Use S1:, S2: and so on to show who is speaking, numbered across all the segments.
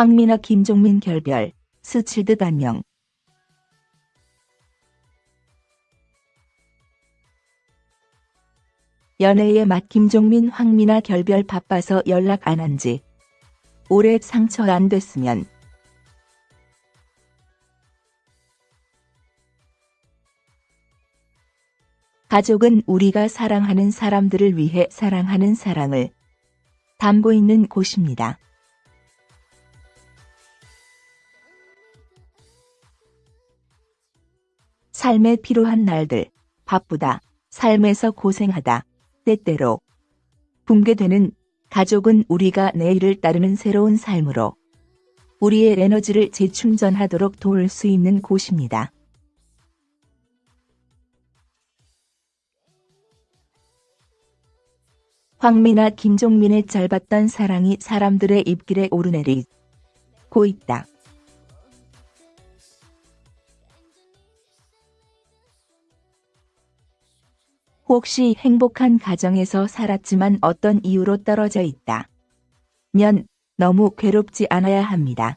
S1: 황미나 김종민 결별, 스칠듯 안녕. 연애의 맛 김종민 황미나 결별 바빠서 연락 안 한지 올해 상처 안 됐으면 가족은 우리가 사랑하는 사람들을 위해 사랑하는 사랑을 담고 있는 곳입니다. 삶에 필요한 날들, 바쁘다, 삶에서 고생하다, 때때로. 붕괴되는 가족은 우리가 내일을 따르는 새로운 삶으로 우리의 에너지를 재충전하도록 도울 수 있는 곳입니다. 황미나 김종민의 짧았던 사랑이 사람들의 입길에 오르내리고 있다. 혹시 행복한 가정에서 살았지만 어떤 이유로 떨어져 있다. 면 너무 괴롭지 않아야 합니다.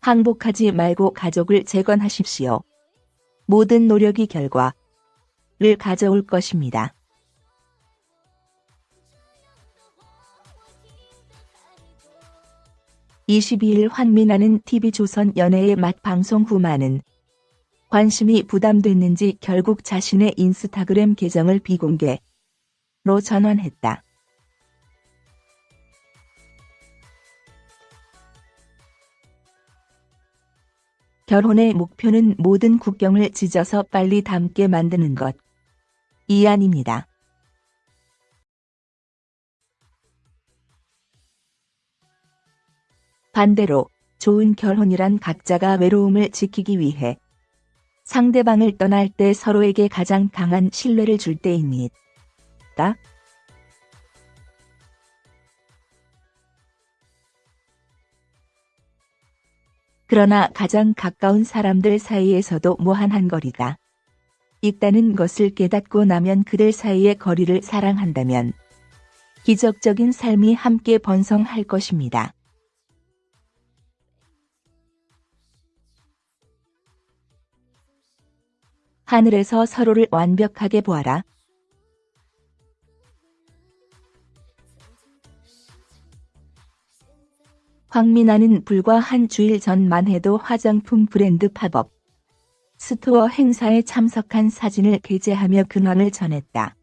S1: 항복하지 말고 가족을 재건하십시오. 모든 노력이 결과를 가져올 것입니다. (22일) 환민아는 TV조선 연애의 맛 방송 후 많은 관심이 부담됐는지 결국 자신의 인스타그램 계정을 비공개로 전환했다. 결혼의 목표는 모든 국경을 찢어서 빨리 닮게 만드는 것. 이 아닙니다. 반대로 좋은 결혼이란 각자가 외로움을 지키기 위해 상대방을 떠날 때 서로에게 가장 강한 신뢰를 줄 때입니다. 그러나 가장 가까운 사람들 사이에서도 무한한 거리가 있다는 것을 깨닫고 나면 그들 사이의 거리를 사랑한다면 기적적인 삶이 함께 번성할 것입니다. 하늘에서 서로를 완벽하게 보아라. 황민아는 불과 한 주일 전만 해도 화장품 브랜드 팝업 스토어 행사에 참석한 사진을 게재하며 근황을 전했다.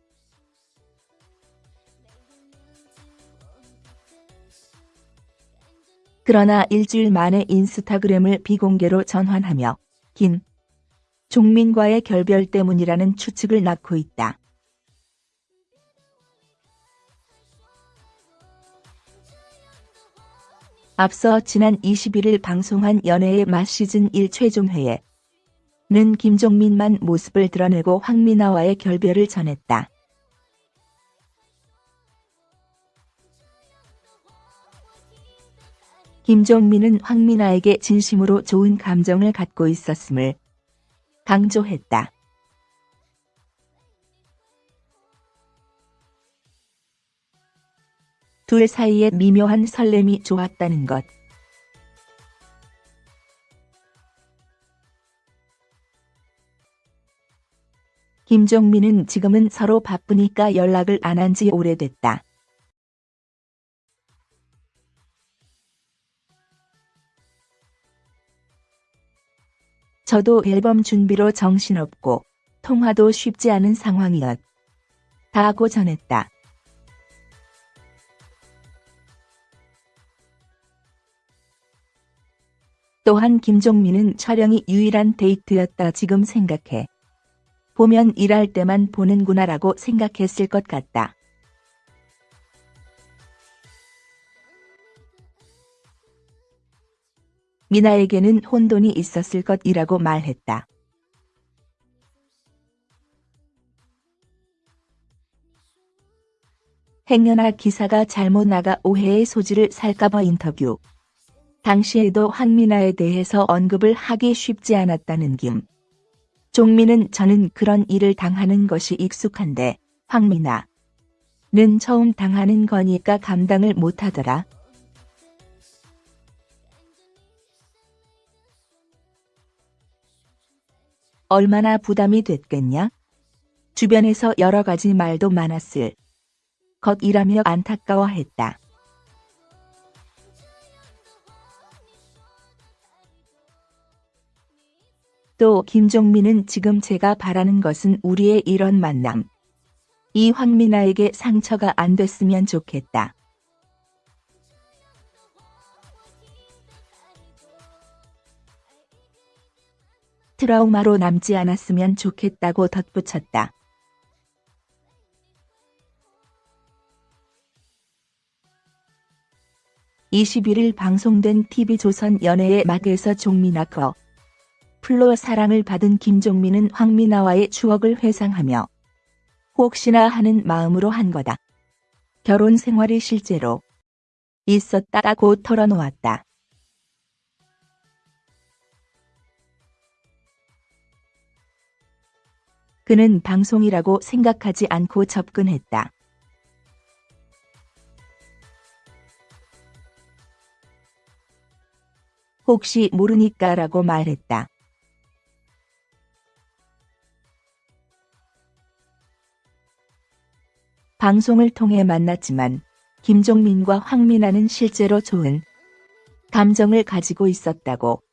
S1: 그러나 일주일 만에 인스타그램을 비공개로 전환하며 김종민과의 결별 때문이라는 추측을 낳고 있다. 앞서 지난 21일 방송한 연애의 맛 시즌 1 최종회에 는 김종민만 모습을 드러내고 황미나와의 결별을 전했다. 김종민은 황미나에게 진심으로 좋은 감정을 갖고 있었음을 강조했다. 둘 사이에 미묘한 설렘이 좋았다는 것. 김종민은 지금은 서로 바쁘니까 연락을 안 한 지 오래됐다. 저도 앨범 준비로 정신없고 통화도 쉽지 않은 상황이었. 다고 전했다. 또한 김종민은 촬영이 유일한 데이트였다 지금 생각해. 보면 일할 때만 보는구나라고 생각했을 것 같다. 미나에게는 혼돈이 있었을 것이라고 말했다. 행여나 기사가 잘못 나가 오해의 소지를 살까봐 인터뷰. 당시에도 황미나에 대해서 언급을 하기 쉽지 않았다는 김. 종민은 저는 그런 일을 당하는 것이 익숙한데 황미나 는 처음 당하는 거니까 감당을 못하더라. 얼마나 부담이 됐겠냐? 주변에서 여러 가지 말도 많았을 것이라며 안타까워했다. 또 김종민은 지금 제가 바라는 것은 우리의 이런 만남. 이 황미나에게 상처가 안 됐으면 좋겠다. 트라우마로 남지 않았으면 좋겠다고 덧붙였다. (21일) 방송된 TV조선 연애의 막에서 종민아 커 플로 사랑을 받은 김종민은 황미나와의 추억을 회상하며 혹시나 하는 마음으로 한 거다. 결혼 생활이 실제로 있었다고 털어놓았다. 그는 방송이라고 생각하지 않고 접근했다. 혹시 모르니까 라고 말했다. 방송을 통해 만났지만 김종민과 황민아는 실제로 좋은 감정을 가지고 있었다고.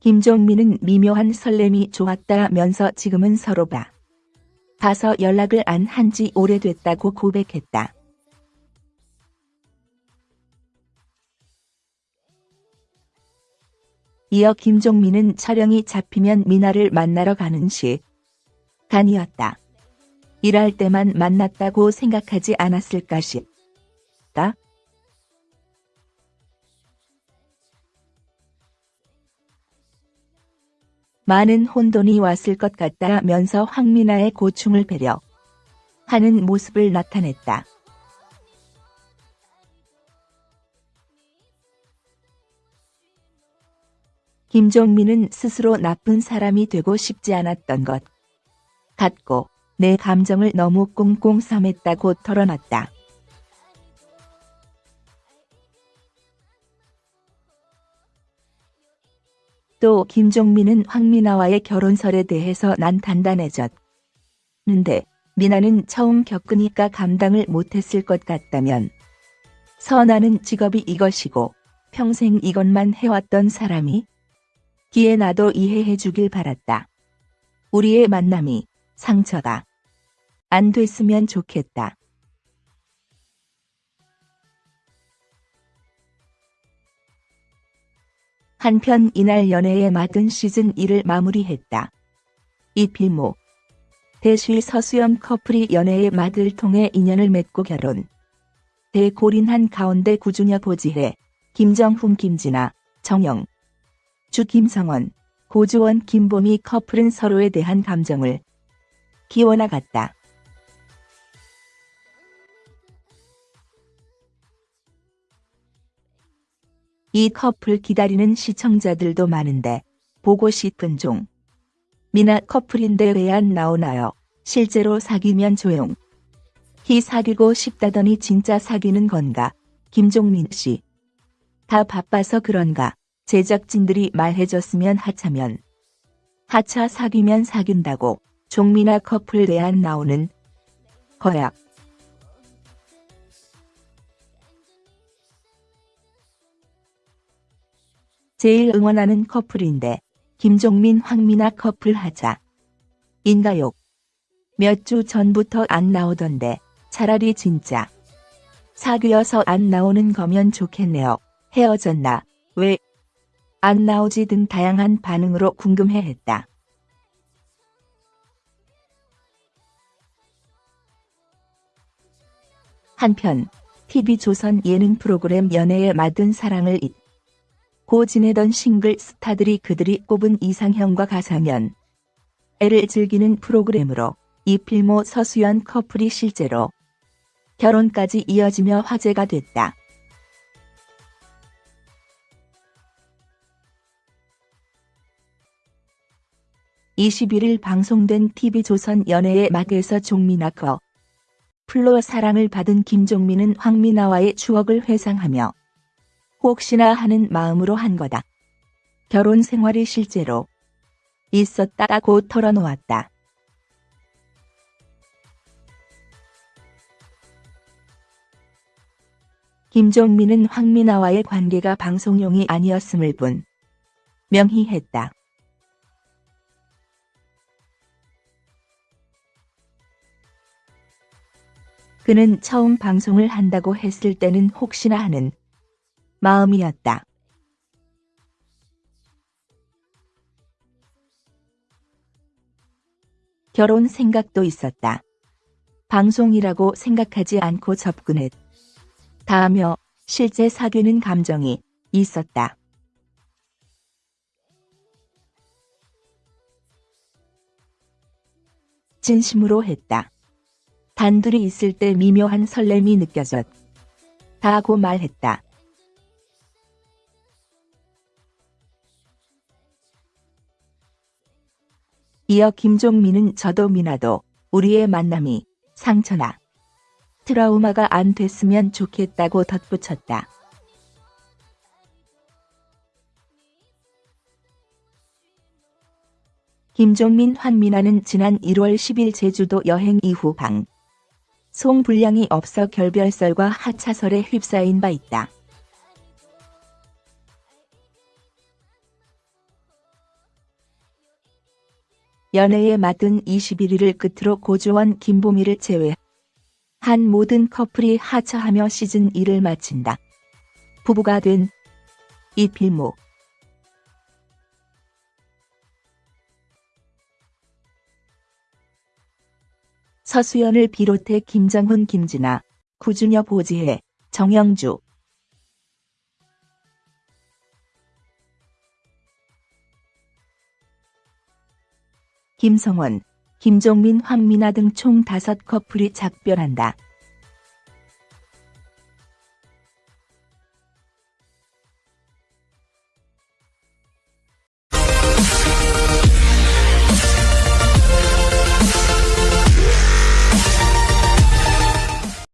S1: 김종민은 미묘한 설렘이 좋았다면서 지금은 서로 봐. 봐서 연락을 안 한 지 오래됐다고 고백했다. 이어 김종민은 촬영이 잡히면 미나를 만나러 가는 시간이었다. 일할 때만 만났다고 생각하지 않았을까 싶다. 많은 혼돈이 왔을 것 같다면서 황미나의 고충을 배려 하는 모습을 나타냈다. 김종민은 스스로 나쁜 사람이 되고 싶지 않았던 것 같고 내 감정을 너무 꽁꽁 삼했다고 털어놨다. 또 김종민은 황미나와의 결혼설에 대해서 난 단단해졌는데 미나는 처음 겪으니까 감당을 못했을 것 같다면 선아는 직업이 이것이고 평생 이것만 해왔던 사람이 기에 나도 이해해 주길 바랐다. 우리의 만남이 상처가 안 됐으면 좋겠다. 한편 이날 연애의 막은 시즌 1을 마무리했다. 이필모 대쉬 서수연 커플이 연애의 막을 통해 인연을 맺고 결혼. 대고린한 가운데 구주녀 보지혜, 김정훈 김진아, 정영, 주 김성원, 고주원 김보미 커플은 서로에 대한 감정을 키워나갔다. 이 커플 기다리는 시청자들도 많은데 보고 싶은 종. 미나 커플인데 왜 안 나오나요? 실제로 사귀면 조용. 히 사귀고 싶다더니 진짜 사귀는 건가? 김종민 씨. 다 바빠서 그런가? 제작진들이 말해줬으면 하차면 하차 사귀면 사귄다고 종민아 커플 내안 나오는 거야. 제일 응원하는 커플인데 김종민 황미나 커플 하자. 인가욕. 몇 주 전부터 안 나오던데 차라리 진짜 사귀어서 안 나오는 거면 좋겠네요. 헤어졌나? 왜? 안 나오지 등 다양한 반응으로 궁금해했다. 한편 TV조선 예능 프로그램 연애에 맞은 사랑을 잊 고 지내던 싱글 스타들이 그들이 꼽은 이상형과 가상현 애를 즐기는 프로그램으로 이필모 서수연 커플이 실제로 결혼까지 이어지며 화제가 됐다. 21일 방송된 TV조선 연애의 맛에서 종민아 거 플로 사랑을 받은 김종민은 황미나와의 추억을 회상하며 혹시나 하는 마음으로 한 거다. 결혼 생활이 실제로 있었다고 털어놓았다. 김종민은 황미나와의 관계가 방송용이 아니었음을 분 명히 했다. 그는 처음 방송을 한다고 했을 때는 혹시나 하는 마음이었다. 결혼 생각도 있었다. 방송이라고 생각하지 않고 접근했. 다하며 실제 사귀는 감정이 있었다. 진심으로 했다. 단둘이 있을 때 미묘한 설렘이 느껴졌. 다고 말했다. 이어 김종민은 저도 미나도 우리의 만남이 상처나 트라우마가 안 됐으면 좋겠다고 덧붙였다. 김종민 환미나는 지난 1월 10일 제주도 여행 이후 방 송 분량이 없어 결별설과 하차설에 휩싸인 바 있다. 연애에 맡은 21일을 끝으로 고조원 김보미를 제외 한 모든 커플이 하차하며 시즌 1을 마친다. 부부가 된 이필모 서수연을 비롯해 김정훈, 김진아, 구준엽, 보지혜, 정영주, 김성원, 김종민, 황미나 등총 5 커플이 작별한다.